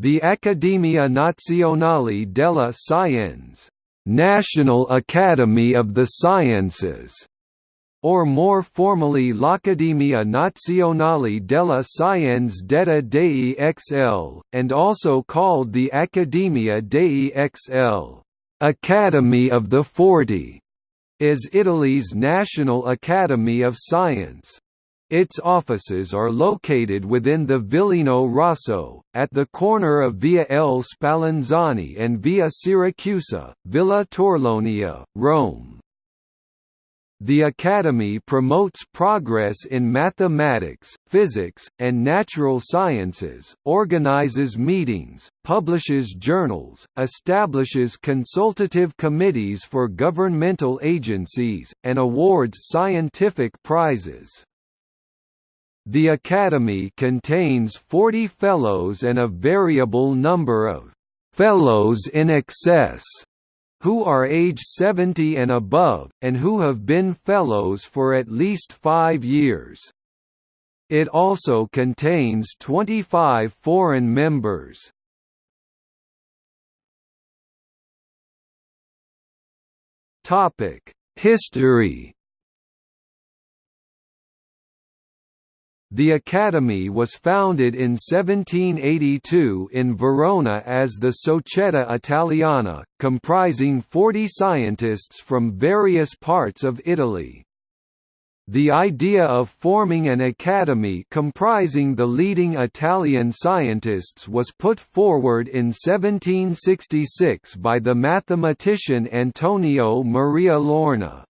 The Accademia Nazionale delle Scienze National Academy of the Sciences, or more formally l'Accademia Nazionale delle Scienze detta dei XL, and also called the Accademia dei XL, Academy of the Forty, is Italy's National Academy of Science. Its offices are located within the Villino Rosso, at the corner of Via L. Spallanzani and Via Siracusa, Villa Torlonia, Rome. The Academy promotes progress in mathematics, physics, and natural sciences, organizes meetings, publishes journals, establishes consultative committees for governmental agencies, and awards scientific prizes. The Academy contains 40 Fellows and a variable number of «Fellows in excess» who are age 70 and above, and who have been Fellows for at least five years. It also contains 25 foreign members. History The Academy was founded in 1782 in Verona as the Società Italiana, comprising 40 scientists from various parts of Italy. The idea of forming an academy comprising the leading Italian scientists was put forward in 1766 by the mathematician Antonio Maria Lorgna.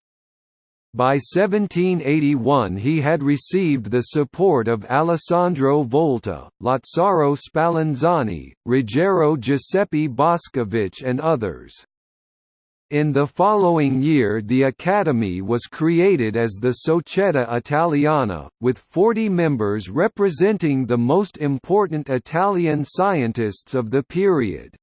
By 1781 he had received the support of Alessandro Volta, Lazzaro Spallanzani, Ruggiero Giuseppe Boscovich and others. In the following year the Academy was created as the Società Italiana, with 40 members representing the most important Italian scientists of the period.